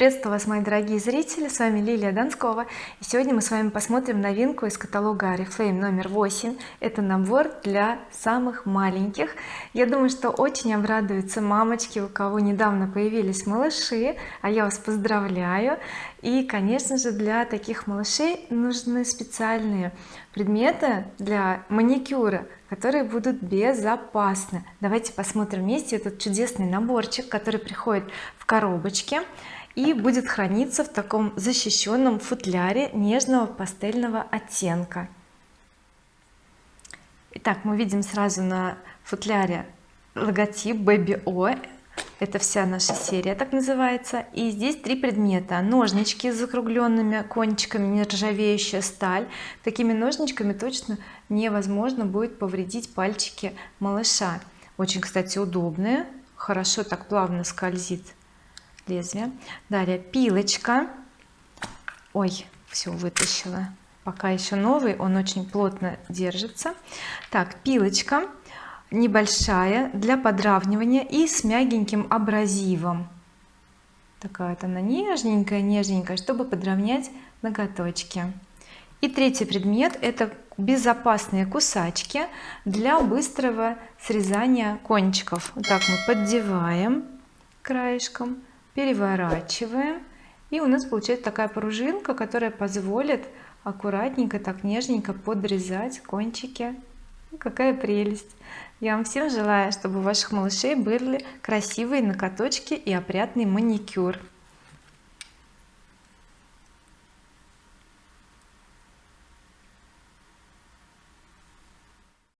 приветствую вас мои дорогие зрители. С вами Лилия Донскова. И сегодня мы с вами посмотрим новинку из каталога oriflame номер 8 это набор для самых маленьких. Я думаю что очень обрадуются мамочки у кого недавно появились малыши. А я вас поздравляю. И конечно же для таких малышей нужны специальные предметы для маникюра которые будут безопасны. Давайте посмотрим вместе этот чудесный наборчик который приходит в коробочке и будет храниться в таком защищенном футляре нежного пастельного оттенка. Итак мы видим сразу на футляре логотип Baby O это вся наша серия так называется. И здесь три предмета. Ножнички с закругленными кончиками нержавеющая сталь. Такими ножничками точно невозможно будет повредить пальчики малыша. Очень кстати удобные. Хорошо так плавно скользит лезвие. Далее пилочка. Ой все вытащила. Пока еще новый он очень плотно держится. Так пилочка небольшая для подравнивания и с мягеньким абразивом. Такая вот она нежненькая нежненькая чтобы подровнять ноготочки. И третий предмет это безопасные кусачки для быстрого срезания кончиков. Вот так мы поддеваем краешком переворачиваем. И у нас получается такая пружинка которая позволит аккуратненько так нежненько подрезать кончики. Какая прелесть я вам всем желаю чтобы у ваших малышей были красивые ноготочки и опрятный маникюр